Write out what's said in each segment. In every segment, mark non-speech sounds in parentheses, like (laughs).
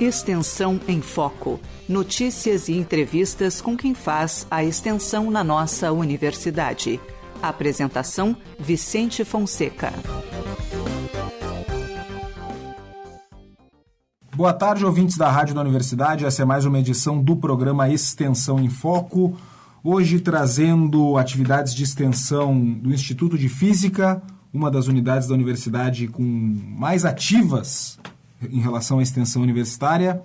Extensão em Foco. Notícias e entrevistas com quem faz a extensão na nossa universidade. Apresentação: Vicente Fonseca. Boa tarde, ouvintes da Rádio da Universidade. Essa é mais uma edição do programa Extensão em Foco. Hoje trazendo atividades de extensão do Instituto de Física, uma das unidades da universidade com mais ativas em relação à extensão universitária,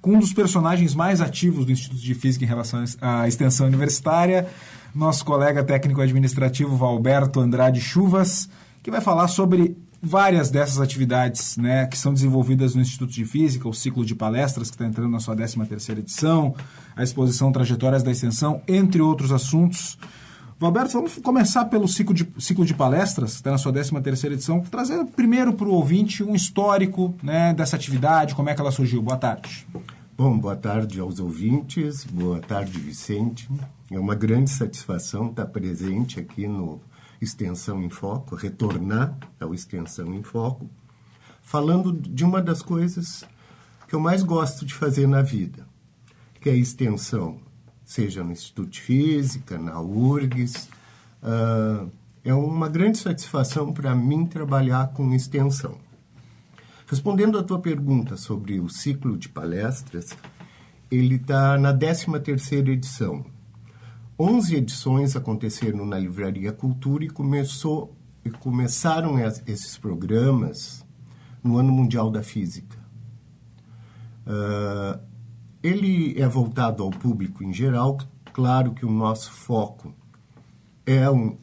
com um dos personagens mais ativos do Instituto de Física em relação à extensão universitária, nosso colega técnico administrativo Valberto Andrade Chuvas, que vai falar sobre várias dessas atividades né, que são desenvolvidas no Instituto de Física, o ciclo de palestras que está entrando na sua 13ª edição, a exposição Trajetórias da Extensão, entre outros assuntos. Roberto, vamos começar pelo ciclo de, ciclo de palestras, está na sua 13 terceira edição, trazendo primeiro para o ouvinte um histórico né, dessa atividade, como é que ela surgiu. Boa tarde. Bom, boa tarde aos ouvintes, boa tarde, Vicente. É uma grande satisfação estar presente aqui no Extensão em Foco, retornar ao Extensão em Foco, falando de uma das coisas que eu mais gosto de fazer na vida, que é a extensão seja no Instituto de Física, na URGS. Uh, é uma grande satisfação para mim trabalhar com extensão. Respondendo à tua pergunta sobre o ciclo de palestras, ele está na 13ª edição. 11 edições aconteceram na Livraria Cultura e, começou, e começaram esses programas no Ano Mundial da Física. Uh, ele é voltado ao público em geral, claro que o nosso foco é um,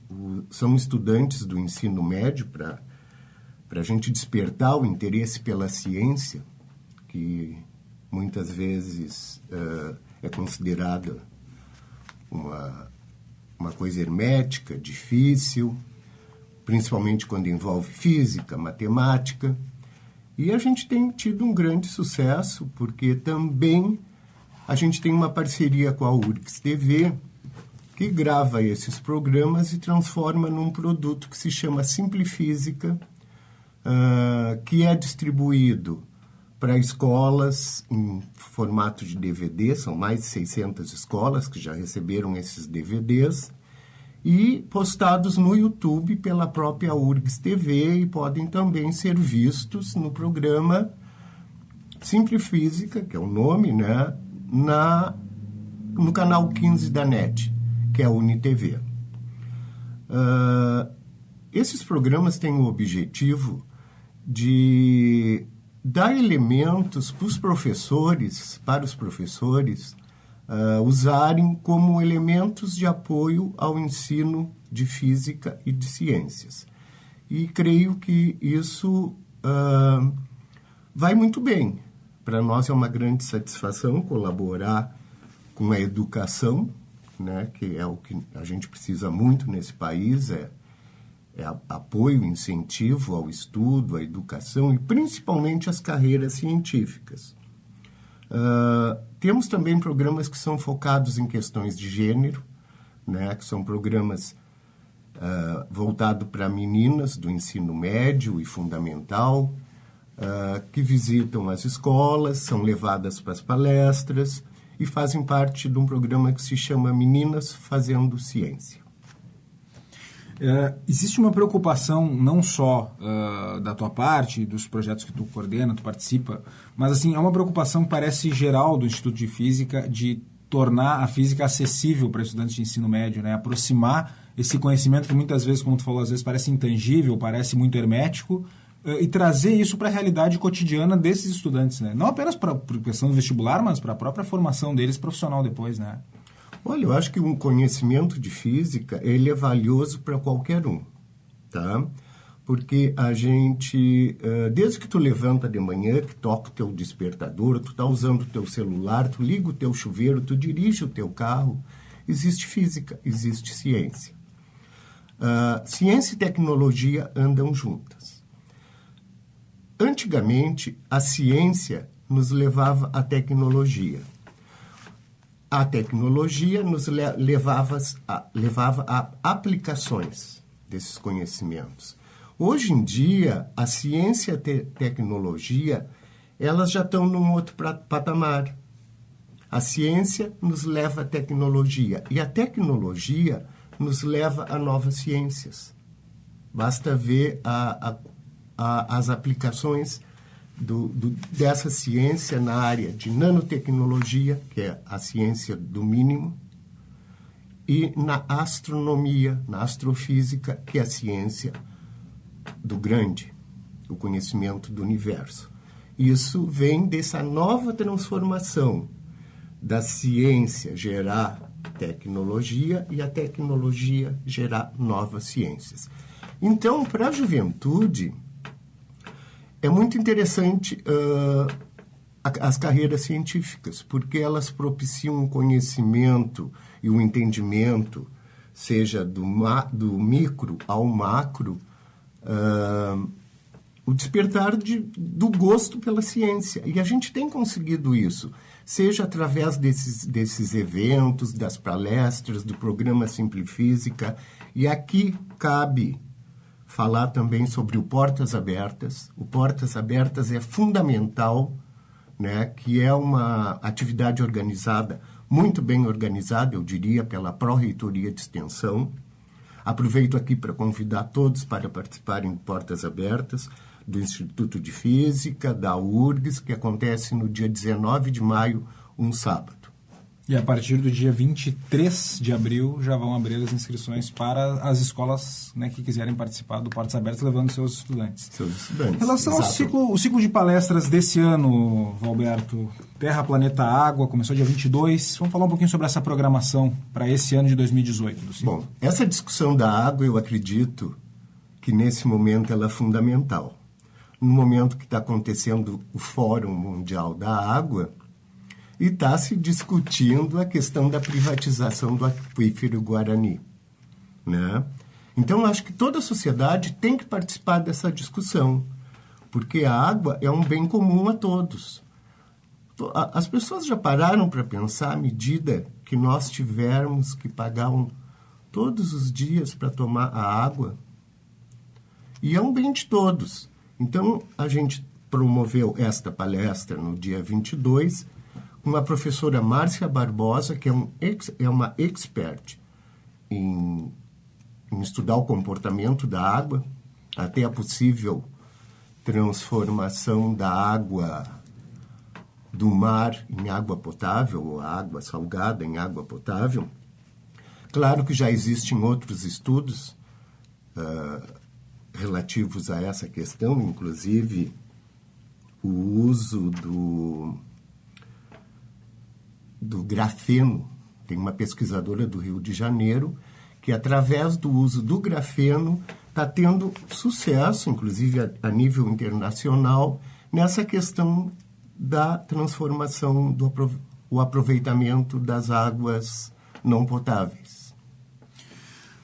são estudantes do ensino médio para a gente despertar o interesse pela ciência, que muitas vezes uh, é considerada uma, uma coisa hermética, difícil, principalmente quando envolve física, matemática. E a gente tem tido um grande sucesso, porque também a gente tem uma parceria com a URGS TV, que grava esses programas e transforma num produto que se chama Simplifísica, uh, que é distribuído para escolas em formato de DVD, são mais de 600 escolas que já receberam esses DVDs, e postados no YouTube pela própria URGS TV e podem também ser vistos no programa Simplifísica, que é o nome, né? Na, no canal 15 da NET, que é a UniTV. Uh, esses programas têm o objetivo de dar elementos para os professores, para os professores, uh, usarem como elementos de apoio ao ensino de física e de ciências. E creio que isso uh, vai muito bem. Para nós é uma grande satisfação colaborar com a educação, né, que é o que a gente precisa muito nesse país, é, é apoio, incentivo ao estudo, à educação e principalmente às carreiras científicas. Uh, temos também programas que são focados em questões de gênero, né, que são programas uh, voltados para meninas do ensino médio e fundamental, uh, que visitam as escolas, são levadas para as palestras e fazem parte de um programa que se chama Meninas Fazendo Ciência. É, existe uma preocupação não só uh, da tua parte, dos projetos que tu coordena, tu participa, mas assim é uma preocupação parece geral do Instituto de Física de tornar a física acessível para estudantes de ensino médio, né? aproximar esse conhecimento que muitas vezes, como tu falou, às vezes parece intangível, parece muito hermético, e trazer isso para a realidade cotidiana desses estudantes, né? Não apenas para a questão do vestibular, mas para a própria formação deles profissional depois, né? Olha, eu acho que um conhecimento de física, ele é valioso para qualquer um, tá? Porque a gente, desde que tu levanta de manhã, que toca o teu despertador, tu tá usando o teu celular, tu liga o teu chuveiro, tu dirige o teu carro, existe física, existe ciência. Uh, ciência e tecnologia andam juntas. Antigamente, a ciência nos levava à tecnologia. A tecnologia nos levava a, levava a aplicações desses conhecimentos. Hoje em dia, a ciência e te tecnologia elas já estão num outro patamar. A ciência nos leva à tecnologia e a tecnologia nos leva a novas ciências. Basta ver a, a, a, as aplicações do, do, dessa ciência na área de nanotecnologia, que é a ciência do mínimo, e na astronomia, na astrofísica, que é a ciência do grande, o conhecimento do universo. Isso vem dessa nova transformação da ciência gerar tecnologia e a tecnologia gerar novas ciências. Então, para a juventude, é muito interessante uh, as carreiras científicas, porque elas propiciam um conhecimento e um entendimento, seja do, do micro ao macro, uh, o despertar de, do gosto pela ciência. E a gente tem conseguido isso, seja através desses, desses eventos, das palestras, do programa Simplifísica. E aqui cabe falar também sobre o Portas Abertas. O Portas Abertas é fundamental, né, que é uma atividade organizada, muito bem organizada, eu diria, pela Pró-Reitoria de Extensão. Aproveito aqui para convidar todos para participarem do Portas Abertas do Instituto de Física, da URGS, que acontece no dia 19 de maio, um sábado. E a partir do dia 23 de abril já vão abrir as inscrições para as escolas né, que quiserem participar do Portas Abertas, levando seus estudantes. Seus estudantes. Em relação Exato. ao ciclo, o ciclo de palestras desse ano, Valberto, Terra, Planeta, Água, começou dia 22. Vamos falar um pouquinho sobre essa programação para esse ano de 2018. Bom, essa discussão da água, eu acredito que nesse momento ela é fundamental no momento que está acontecendo o Fórum Mundial da Água, e está se discutindo a questão da privatização do aquífero Guarani. Né? Então, acho que toda a sociedade tem que participar dessa discussão, porque a água é um bem comum a todos. As pessoas já pararam para pensar à medida que nós tivermos que pagar um, todos os dias para tomar a água? E é um bem de todos. Então, a gente promoveu esta palestra no dia 22 com a professora Márcia Barbosa, que é, um ex, é uma expert em, em estudar o comportamento da água, até a possível transformação da água do mar em água potável, ou água salgada em água potável. Claro que já existem outros estudos uh, relativos a essa questão, inclusive o uso do, do grafeno. Tem uma pesquisadora do Rio de Janeiro que, através do uso do grafeno, está tendo sucesso, inclusive a, a, nível internacional, nessa questão da transformação, do o aproveitamento das águas não potáveis.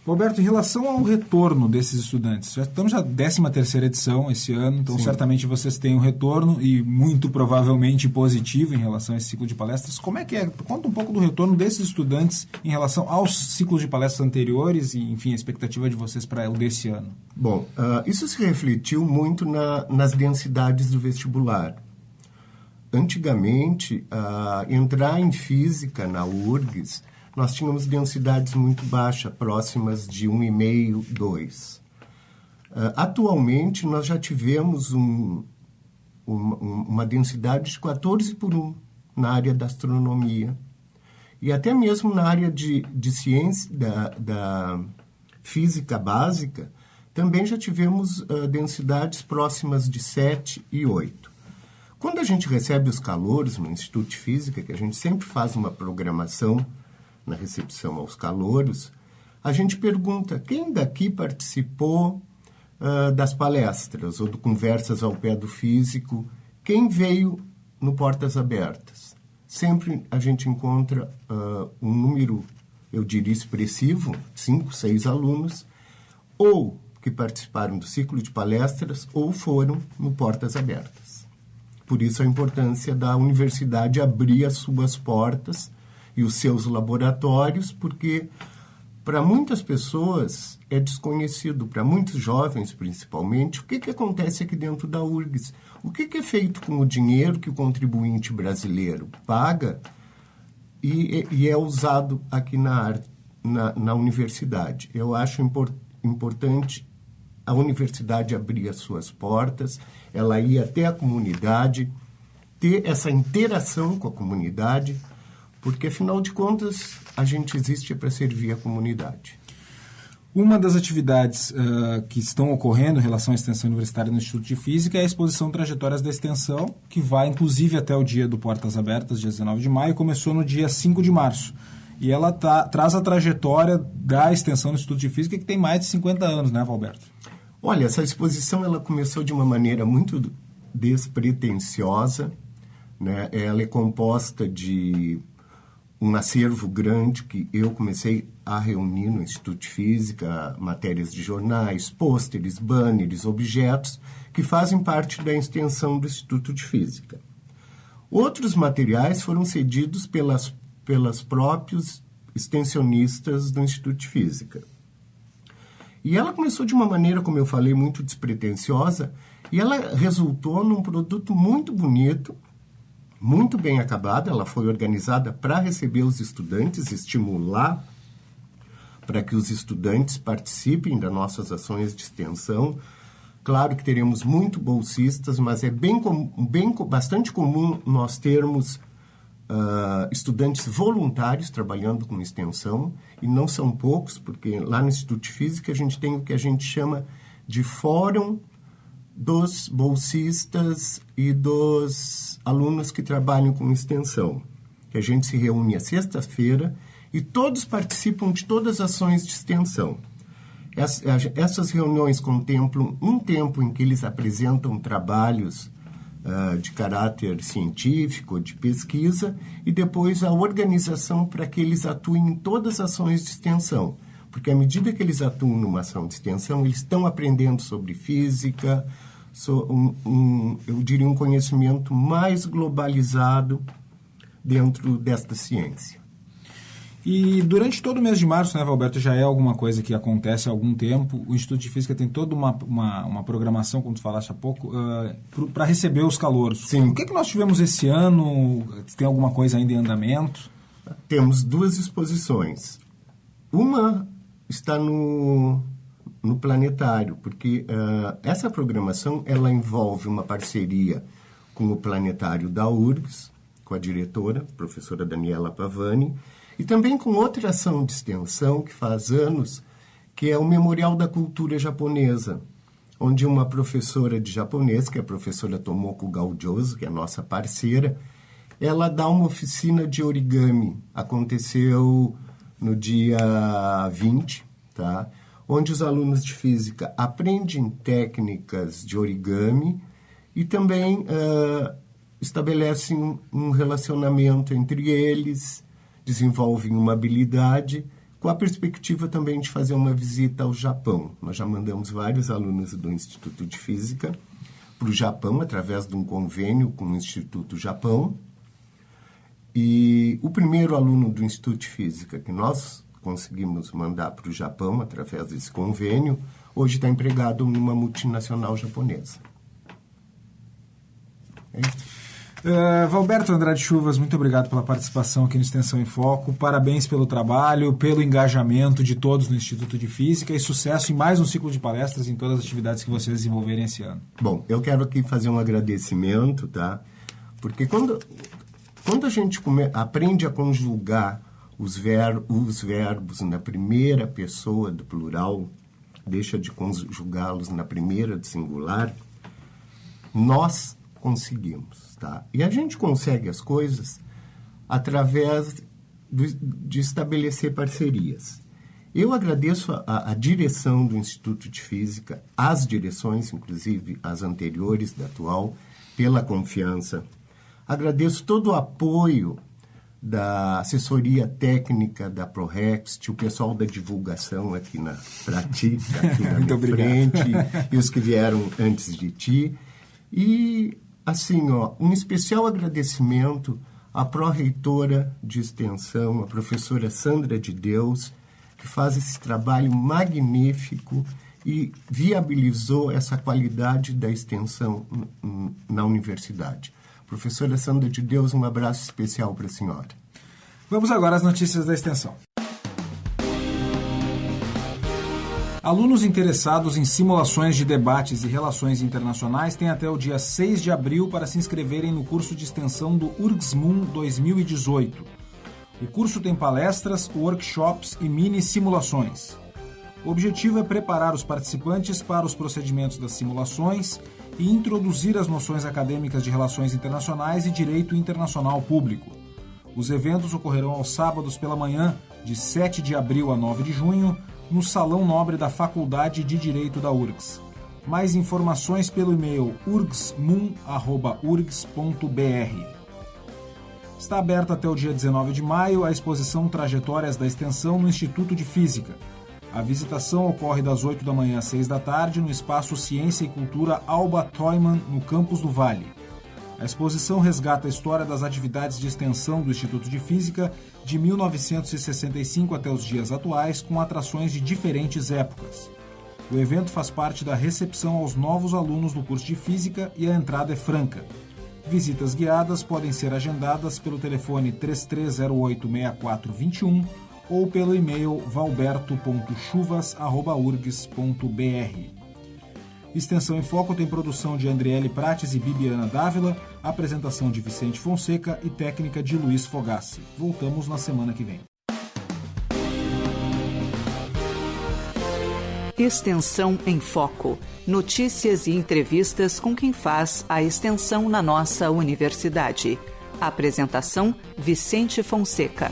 Roberto, em relação ao retorno desses estudantes, já estamos na 13 terceira edição esse ano, então Sim. certamente vocês têm um retorno e muito provavelmente positivo em relação a esse ciclo de palestras. Como é que é? Conta um pouco do retorno desses estudantes em relação aos ciclos de palestras anteriores e, enfim, a expectativa de vocês para o desse ano. Bom, uh, isso se refletiu muito na, nas densidades do vestibular. Antigamente, uh, entrar em física na URGS nós tínhamos densidades muito baixas, próximas de 1,5, 2. Uh, atualmente, nós já tivemos um, uma, uma densidade de 14 por 1 na área da astronomia. E até mesmo na área de, de ciência, da, da física básica, também já tivemos uh, densidades próximas de 7 e 8. Quando a gente recebe os calores no Instituto de Física, que a gente sempre faz uma programação na recepção aos calouros, a gente pergunta quem daqui participou uh, das palestras ou do Conversas ao Pé do Físico, quem veio no Portas Abertas. Sempre a gente encontra uh, um número, eu diria, expressivo, cinco, seis alunos, ou que participaram do ciclo de palestras ou foram no Portas Abertas. Por isso a importância da universidade abrir as suas portas e os seus laboratórios, porque para muitas pessoas é desconhecido, para muitos jovens principalmente, o que, que acontece aqui dentro da URGS. O que, que é feito com o dinheiro que o contribuinte brasileiro paga e, e é usado aqui na, na, na universidade. Eu acho import, importante a universidade abrir as suas portas, ela ir até a comunidade, ter essa interação com a comunidade, porque afinal de contas a gente existe para servir a comunidade. Uma das atividades uh, que estão ocorrendo em relação à extensão universitária no Instituto de Física é a exposição Trajetórias da Extensão, que vai inclusive até o dia do Portas Abertas, dia 19 de maio, começou no dia 5 de março. E ela tá, traz a trajetória da extensão do Instituto de Física, que tem mais de 50 anos, né, Valberto? Olha, essa exposição ela começou de uma maneira muito despretensiosa. Né? Ela é composta de um acervo grande que eu comecei a reunir no Instituto de Física, matérias de jornais, pôsteres, banners, objetos que fazem parte da extensão do Instituto de Física. Outros materiais foram cedidos pelas, pelas próprios extensionistas do Instituto de Física. E ela começou de uma maneira, como eu falei, muito despretensiosa, e ela resultou num produto muito bonito, muito bem acabada. Ela foi organizada para receber os estudantes, estimular para que os estudantes participem das nossas ações de extensão. Claro que teremos muito bolsistas, mas é bem, bem bastante comum nós termos uh, estudantes voluntários trabalhando com extensão, e não são poucos, porque lá no Instituto de Física a gente tem o que a gente chama de Fórum dos bolsistas e dos alunos que trabalham com extensão, que a gente se reúne a sexta-feira e todos participam de todas as ações de extensão. Essas reuniões contemplam um tempo em que eles apresentam trabalhos uh, de caráter científico, de pesquisa, e depois a organização para que eles atuem em todas as ações de extensão. Porque à medida que eles atuam numa ação de extensão, eles estão aprendendo sobre física, so, um, um, eu diria um conhecimento mais globalizado dentro desta ciência. E durante todo o mês de março, né, Valberto, já é alguma coisa que acontece há algum tempo. O Instituto de Física tem toda uma, uma, uma programação, como tu falaste há pouco, uh, para receber os calouros. Sim. O que, é que nós tivemos esse ano? Tem alguma coisa ainda em andamento? Temos duas exposições. Uma está no, no planetário, porque uh, essa programação ela envolve uma parceria com o planetário da URGS, com a diretora, professora Daniela Pavani, e também com outra ação de extensão que faz anos, que é o Memorial da Cultura Japonesa, onde uma professora de japonês, que é a professora Tomoko Gaudioso, que é nossa parceira, ela dá uma oficina de origami. Aconteceu no dia 20, tá? onde os alunos de física aprendem técnicas de origami e também uh, estabelecem um relacionamento entre eles, desenvolvem uma habilidade, com a perspectiva também de fazer uma visita ao Japão. Nós já mandamos vários alunos do Instituto de Física para o Japão, através de um convênio com o Instituto Japão. E o primeiro aluno do Instituto de Física que nós conseguimos mandar para o Japão, através desse convênio, hoje está empregado numa multinacional japonesa. É isso. Uh, Valberto Andrade Chuvas, muito obrigado pela participação aqui no Extensão em Foco. Parabéns pelo trabalho, pelo engajamento de todos no Instituto de Física e sucesso em mais um ciclo de palestras em todas as atividades que vocês desenvolverem esse ano. Bom, eu quero aqui fazer um agradecimento, tá? Porque quando, quando a gente come, aprende a conjugar os, ver, os verbos na primeira pessoa do plural, deixa de conjugá-los na primeira do singular, nós conseguimos, tá? E a gente consegue as coisas através de estabelecer parcerias. Eu agradeço a, a, direção do Instituto de Física, as direções, inclusive as anteriores da atual, pela confiança. Agradeço todo o apoio da assessoria técnica da ProRext, o pessoal da divulgação aqui na ti, (laughs) aqui na minha frente, e os que vieram antes de ti. E assim, ó, um especial agradecimento à pró-reitora de extensão, a professora Sandra de Deus, que faz esse trabalho magnífico e viabilizou essa qualidade da extensão na universidade. Professora Sandra de Deus, um abraço especial para a senhora. Vamos agora às notícias da extensão. Alunos interessados em simulações de debates e relações internacionais têm até o dia 6 de abril para se inscreverem no curso de extensão do URGSMUN 2018. O curso tem palestras, workshops e mini simulações. O objetivo é preparar os participantes para os procedimentos das simulações e introduzir as noções acadêmicas de relações internacionais e direito internacional público. Os eventos ocorrerão aos sábados pela manhã, de 7 de abril a 9 de junho, no Salão Nobre da Faculdade de Direito da URGS. Mais informações pelo e-mail urgsmun.urgs.br. Está aberta até o dia 19 de maio a exposição Trajetórias da Extensão no Instituto de Física. A visitação ocorre das 8 da manhã às 6 da tarde no espaço Ciência e Cultura Alba Toyman, no campus do Vale. A exposição resgata a história das atividades de extensão do Instituto de Física de 1965 até os dias atuais, com atrações de diferentes épocas. O evento faz parte da recepção aos novos alunos do curso de Física e a entrada é franca. Visitas guiadas podem ser agendadas pelo telefone 33086421 ou pelo e-mail valberto.chuvas.urgs.br. Extensão em Foco tem produção de Andriele Prates e Bibiana Dávila, apresentação de Vicente Fonseca e técnica de Luiz Fogassi. Voltamos na semana que vem. Extensão em Foco. Notícias e entrevistas com quem faz a extensão na nossa universidade. Apresentação: Vicente Fonseca.